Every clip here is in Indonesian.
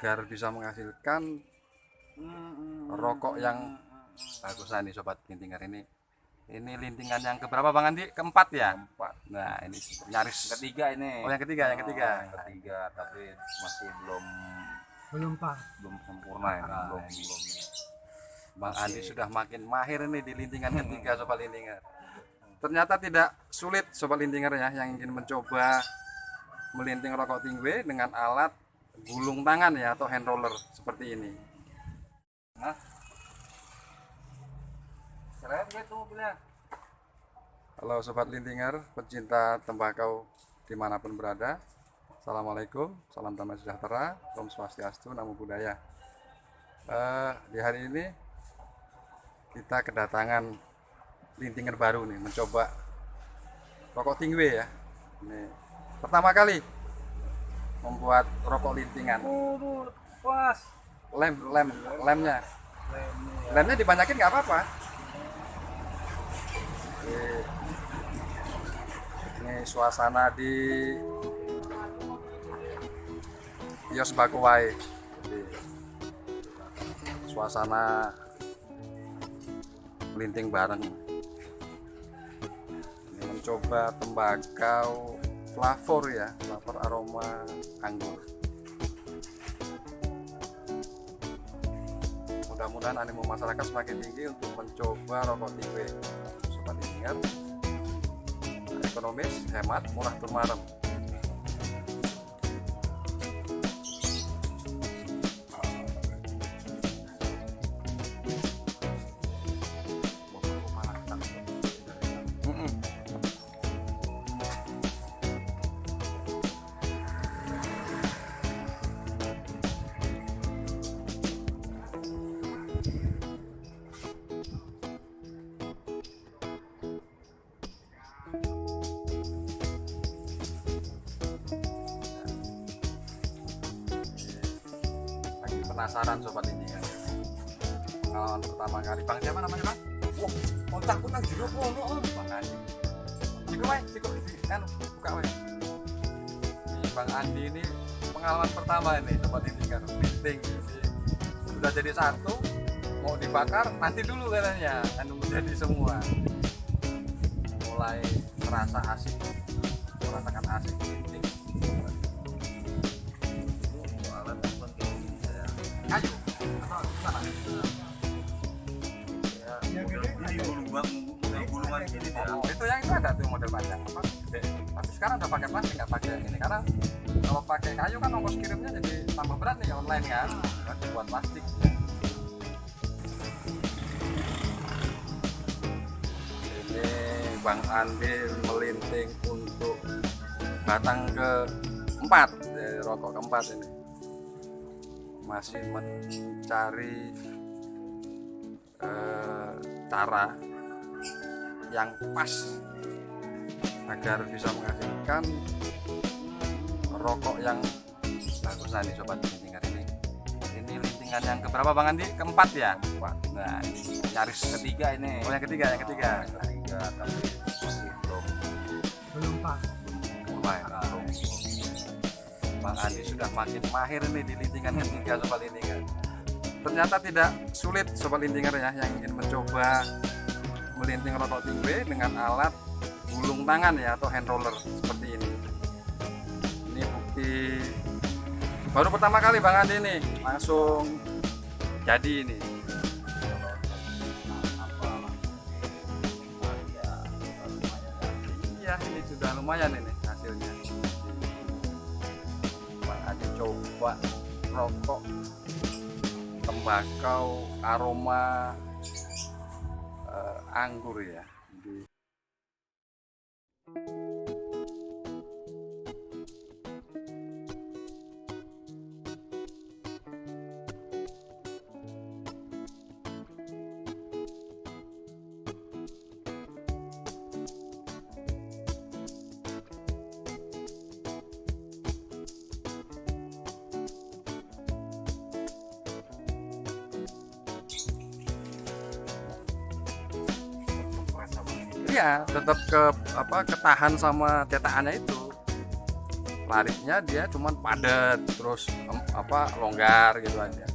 agar bisa menghasilkan rokok yang bagus nah ini sobat lintingan ini ini lintingan yang keberapa bang Andi keempat ya Empat. nah ini nyaris Ketiga ini. oh yang ketiga yang ketiga Oh, yang ketiga tapi masih belum belum pak belum sempurna ya. Nah, belum belum. bang Andi sudah makin mahir ini di lintingan ketiga sobat lintingan ternyata tidak sulit sobat lintingan ya yang ingin mencoba melinting rokok tingwe dengan alat gulung tangan ya atau hand roller seperti ini. Nah. Halo Sobat Lintinger, pecinta tembakau di mana pun berada. Assalamualaikum, salam damai sejahtera, Om Swastiastu, Namo Buddhaya. Eh, Di hari ini kita kedatangan Lintinger baru nih, mencoba rokok tingwe ya. Ini Pertama kali membuat rokok lintingan. Pas. Lem, lem, lemnya. Lemnya dibanyakin nggak apa-apa. Ini, suasana di Kios Bakuwai. Suasana melinting bareng. Ini mencoba tembakau flavor ya Flavor aroma anggur. Mudah-mudahan animo masyarakat semakin tinggi untuk mencoba rokok tingwe sobat ingat ekonomis hemat murah turmarem penasaran sobat ini ya. Pengalaman pertama kali. Bang siapa namanya bang? Wah, otakku nang jero kono, Om. bang Andi. Ciko wae Ciko kan buka wae bang Andi ini pengalaman pertama ini sobat ini kan. Meeting. Sudah jadi satu mau dibakar nanti dulu katanya. Kan menjadi semua. Mulai merasa asik. Merasakan asik meeting kayu atau gimana itu yang itu ada tuh model panjang apa. Tapi sekarang udah pakai plastik nggak pakai ini karena kalau pakai kayu kan ongkos kirimnya jadi tambah berat nih online kan. Kan dibuat plastik. Ini Bang Andi melinting untuk batang ke empat eh, rokok keempat ini masih mencari eh, cara yang pas agar bisa menghasilkan rokok yang bagus nah nih sobat lintingan ini ini lintingan yang keberapa bang Andi keempat ya Empat. nah ini nyaris Ketiga ini. oh yang ketiga yang ketiga Oh, yang ketiga tapi masih belum belum pak mulai belum. Bang Andi sudah makin mahir nih di lintingan ketiga sobat lintingan ternyata tidak sulit sobat lintingan ya yang ingin mencoba melinting rokok tingwe dengan alat gulung tangan ya atau hand roller seperti ini. Ini bukti baru pertama kali Bang Andi nih langsung jadi ini. Iya ini sudah lumayan ini hasilnya coba rokok tembakau aroma eh, anggur ya Iya, tetap ke apa ketahan sama cetakannya itu. larinya dia cuman padat terus apa longgar gitu aja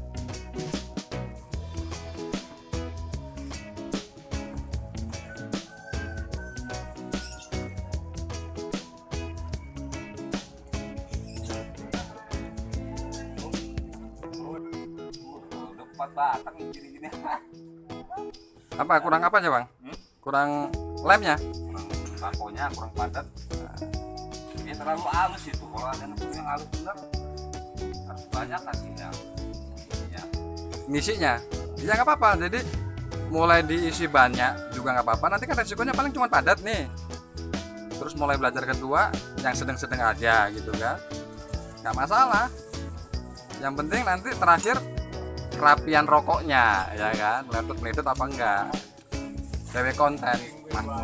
apa kurang apa aja bang? Kurang lemnya Kurang takonya kurang padat. Ini terlalu halus itu. Kalau ada yang yang halus benar harus banyak lagi ya. Ya. ngisinya ya nggak apa-apa. Jadi mulai diisi banyak juga nggak apa-apa. Nanti kan resikonya paling cuma padat nih. Terus mulai belajar kedua yang sedang-sedang aja gitu kan. Nggak masalah. Yang penting nanti terakhir kerapian rokoknya ya kan? Meletup meletup apa enggak cewek konten memang.